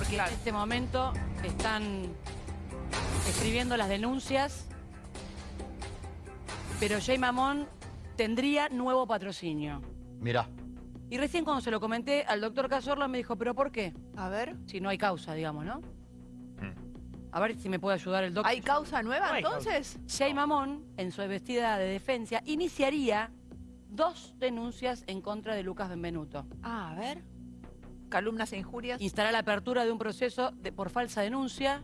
porque Claro. en este momento están escribiendo las denuncias, pero Jay Mamón tendría nuevo patrocinio. Mirá. Y recién cuando se lo comenté al doctor Cazorla me dijo, ¿pero por qué? A ver. Si no hay causa, digamos, ¿no? Mm. A ver si me puede ayudar el doctor. ¿Hay causa nueva No entonces? Jay Mamón, en su vestida de defensa, iniciaría dos denuncias en contra de Lucas Benvenuto. Ah, a ver. Calumnas e injurias. Instará la apertura de un proceso de- por falsa denuncia.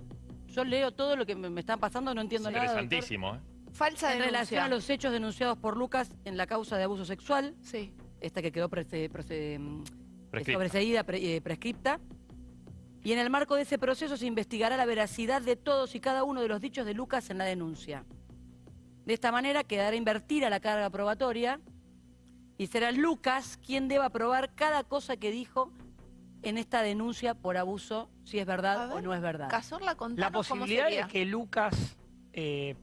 Yo leo todo lo que me, me están pasando, no entiendo nada. doctor. Interesantísimo, ¿eh? Falsa En denuncia. relación a los hechos denunciados por Lucas en la causa de abuso sexual, Sí. esta que quedó sobreseída, pre- eh, prescripta. Y en el marco de ese proceso se investigará la veracidad de todos y cada uno de los dichos de Lucas en la denuncia. De esta manera quedará invertida la carga probatoria y será Lucas quien deba probar cada cosa que dijo en esta denuncia por abuso, si es verdad ver, o no es verdad. Cazorla, La cómo posibilidad sería. es que Lucas eh,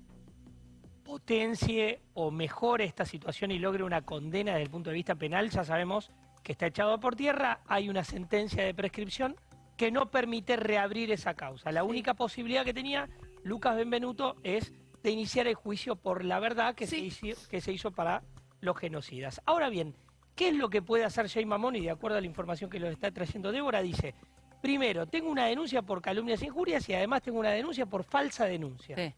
potencie o mejore esta situación y logre una condena desde el punto de vista penal, ya sabemos que está echado por tierra, hay una sentencia de prescripción que no permite reabrir esa causa. La única posibilidad que tenía Lucas Benvenuto es de iniciar el juicio por la verdad que, Sí. se, hizo, que se hizo para los genocidas. Ahora bien, ¿qué es lo que puede hacer Jay Mamón? Y de acuerdo a la información que lo está trayendo Débora, dice, primero, tengo una denuncia por calumnias e injurias y además tengo una denuncia por falsa denuncia. Sí.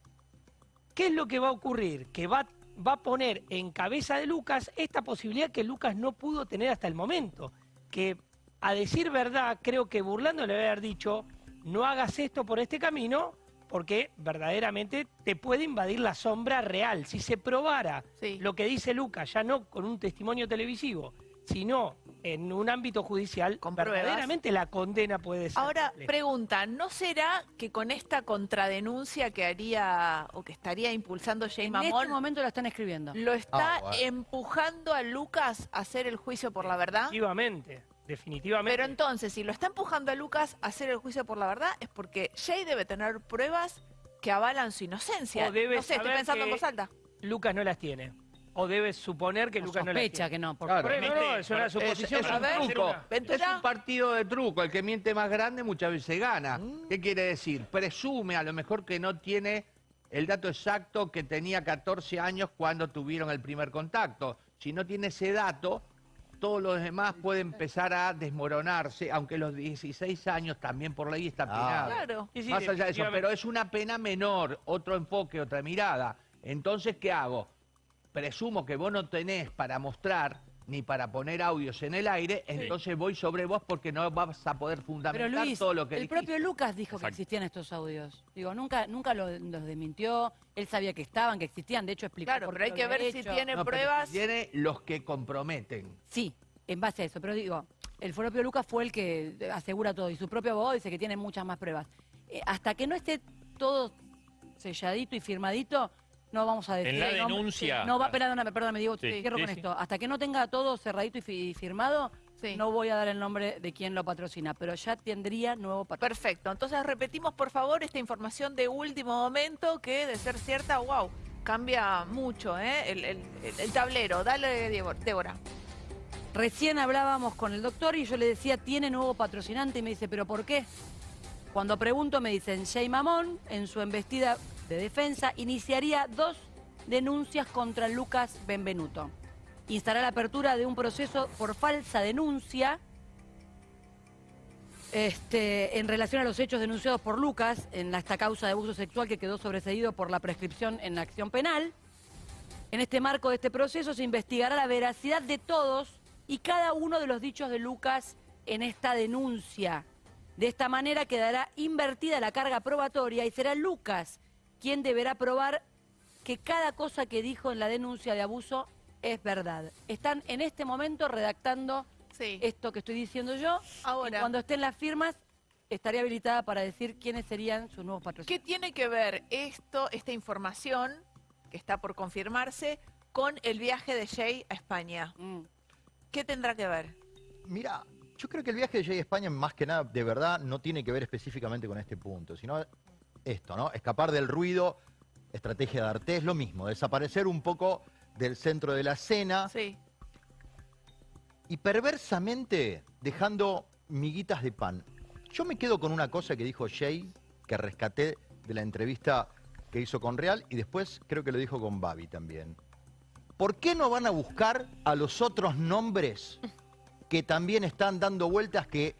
¿Qué es lo que va a ocurrir? Que va, va a poner en cabeza de Lucas esta posibilidad que Lucas no pudo tener hasta el momento. Que a decir verdad, creo que burlando le haber dicho, no hagas esto por este camino, porque verdaderamente te puede invadir la sombra real. Si se probara Sí. lo que dice Lucas, ya no con un testimonio televisivo, sino en un ámbito judicial, Con pruebas. verdaderamente la condena puede ser. Ahora, pregunta, ¿no será que con esta contradenuncia que haría o que estaría impulsando Jay En Mamón este momento la están escribiendo. lo está Ah, empujando a Lucas a hacer el juicio por la verdad? Definitivamente, definitivamente. Pero entonces, si lo está empujando a Lucas a hacer el juicio por la verdad, es porque Jay debe tener pruebas que avalan su inocencia. O debe no sé, estoy pensando en voz alta. Lucas no las tiene. O debes suponer que O Lucas no las sospecha tiene. que no. porque- Claro. Pero no, no, es una Es- suposición. es un ver, truco. Ventura. Es un partido de truco. El que miente más grande muchas veces gana. Mm. ¿Qué quiere decir? Presume a lo mejor que no tiene el dato exacto que tenía 14 años cuando tuvieron el primer contacto. Si no tiene ese dato, todos los demás pueden empezar a desmoronarse, aunque los 16 años también por ley está Ah. penado. Claro. Sí, sí, Más allá de eso, pero es una pena menor, otro enfoque, otra mirada. Entonces, ¿qué hago? Presumo que vos no tenés para mostrar ni para poner audios en el aire, entonces voy sobre vos porque no vas a poder Pero fundamentar Luis, todo lo que el dijiste. propio Lucas dijo que existían estos audios. Digo, nunca, nunca lo- los desmintió. Él sabía que estaban, que existían. De hecho, explicó Claro, por pero hay que ver si tiene No, pero pruebas. Tiene los que comprometen. Sí, en base a eso. Pero digo, el propio Lucas fue el que asegura todo. Y su propio abogado dice que tiene muchas más pruebas. Eh, hasta que no esté todo selladito y firmadito, no vamos a decir... En la no, denuncia. No va, perdóname, perdóname, digo, Sí, cierro sí, con sí. esto. Hasta que no tenga todo cerradito y fi- firmado, Sí. no voy a dar el nombre de quien lo patrocina. Pero ya tendría nuevo patrocinio. Perfecto. Entonces repetimos, por favor, esta información de último momento que, de ser cierta, wow, cambia mucho ¿eh? el, el- el- el tablero. Dale, Diego- Débora. Recién hablábamos con el doctor y yo le decía, tiene nuevo patrocinante y me dice, ¿pero por qué? Cuando pregunto me dicen, Jay Mamón, en su embestida de defensa, iniciaría dos denuncias contra Lucas Benvenuto. Instará la apertura de un proceso por falsa denuncia este, en relación a los hechos denunciados por Lucas en esta causa de abuso sexual que quedó sobreseído por la prescripción en la acción penal. En este marco de este proceso se investigará la veracidad de todos y cada uno de los dichos de Lucas en esta denuncia. De esta manera quedará invertida la carga probatoria y será Lucas quien deberá probar que cada cosa que dijo en la denuncia de abuso es verdad. Están en este momento redactando Sí. esto que estoy diciendo yo. Ahora. Y cuando estén las firmas, estaría habilitada para decir quiénes serían sus nuevos ¿Qué patrocinadores. tiene que ver esto, esta información, que está por confirmarse, con el viaje de Jay a España? Mm. ¿Qué tendrá que ver? Mira, yo creo que el viaje de Jay a España, más que nada, de verdad, no tiene que ver específicamente con este punto, sino esto, ¿no? Escapar del ruido, estrategia de arte, es lo mismo, desaparecer un poco del centro de la escena Sí. y perversamente dejando miguitas de pan. Yo me quedo con una cosa que dijo Jay, que rescaté de la entrevista que hizo con Real y después creo que lo dijo con Babi también. ¿Por qué no van a buscar a los otros nombres que también están dando vueltas que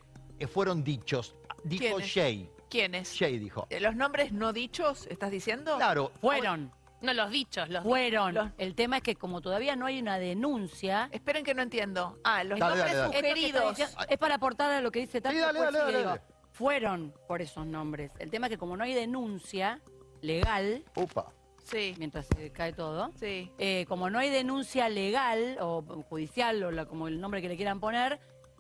fueron dichos? Dijo. Jay. ¿Quiénes? Jay dijo. Eh, ¿Los nombres no dichos, estás diciendo? Claro. Fueron, No, los dichos, los fueron. los- El tema es que como todavía no hay una denuncia... Esperen que no entiendo. Ah, los Dale, nombres dale, dale. Que sugeridos. es para aportar a lo que dice Tati. Sí, dale, después dale, sigue, dale, digo, Fueron por esos nombres. El tema es que como no hay denuncia legal, Upa. Sí, mientras se cae todo, sí. eh, como no hay denuncia legal o judicial o la- como el nombre que le quieran poner,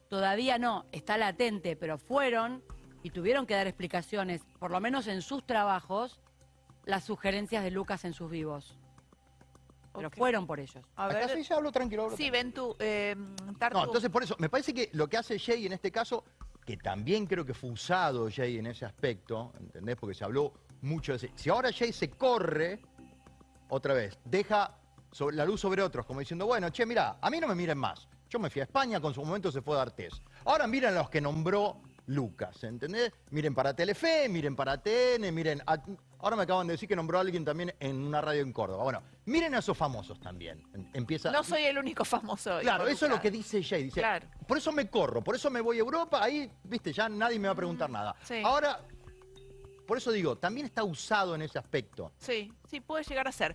todavía no, está latente, pero fueron y tuvieron que dar explicaciones, por lo menos en sus trabajos, las sugerencias de Lucas en sus vivos. Pero fueron por ellos. A Acá ver. sí, ya hablo tranquilo. hablo Sí, tranquilo. ven tú, eh, Tartu. No, entonces por eso, me parece que lo que hace Jay en este caso, que también creo que fue usado Jay en ese aspecto, ¿entendés? Porque se habló mucho de ese. Si ahora Jay se corre, otra vez, deja sobre- la luz sobre otros, como diciendo, bueno, che, mira, a mí no me miren más. Yo me fui a España, con su momento se fue a dar test. Ahora miren a los que nombró Lucas, ¿entendés? Miren para Telefe, miren para TN, miren... a- ahora me acaban de decir que nombró a alguien también en una radio en Córdoba. Bueno, miren a esos famosos también. Empieza... No soy el único famoso. Claro, eso es lo que dice Jay. Dice, Claro. por eso me corro, por eso me voy a Europa, ahí, viste, ya nadie me va a preguntar nada. sí. Ahora, por eso digo, también está usado en ese aspecto. Sí, sí, puede llegar a ser.